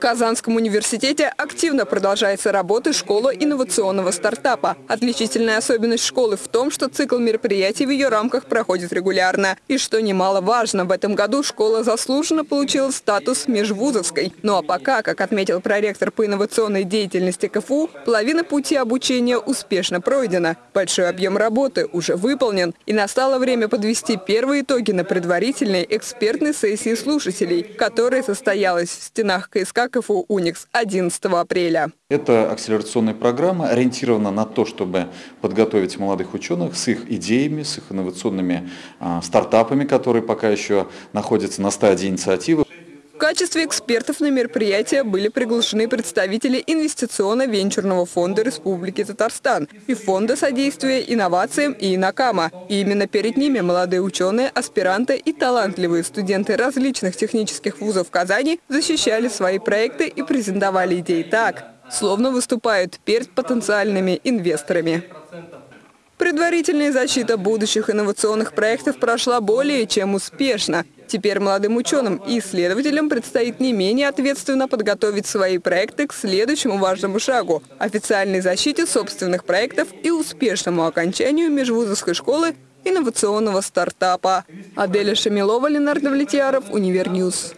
Казанском университете активно продолжается работа школа инновационного стартапа. Отличительная особенность школы в том, что цикл мероприятий в ее рамках проходит регулярно. И что немаловажно, в этом году школа заслуженно получила статус межвузовской. Ну а пока, как отметил проректор по инновационной деятельности КФУ, половина пути обучения успешно пройдена. Большой объем работы уже выполнен. И настало время подвести первые итоги на предварительной экспертной сессии слушателей, которая состоялась в стенах КСК КФУ «Уникс» 11 апреля. Эта акселерационная программа ориентирована на то, чтобы подготовить молодых ученых с их идеями, с их инновационными а, стартапами, которые пока еще находятся на стадии инициативы. Качестве экспертов на мероприятие были приглашены представители Инвестиционно-венчурного фонда Республики Татарстан и Фонда содействия инновациям и Инакама. И именно перед ними молодые ученые, аспиранты и талантливые студенты различных технических вузов Казани защищали свои проекты и презентовали идеи так, словно выступают перед потенциальными инвесторами. Предварительная защита будущих инновационных проектов прошла более чем успешно. Теперь молодым ученым и исследователям предстоит не менее ответственно подготовить свои проекты к следующему важному шагу – официальной защите собственных проектов и успешному окончанию межвузовской школы инновационного стартапа. Аделя Шамилова, Ленар Давлетьяров, Univer News.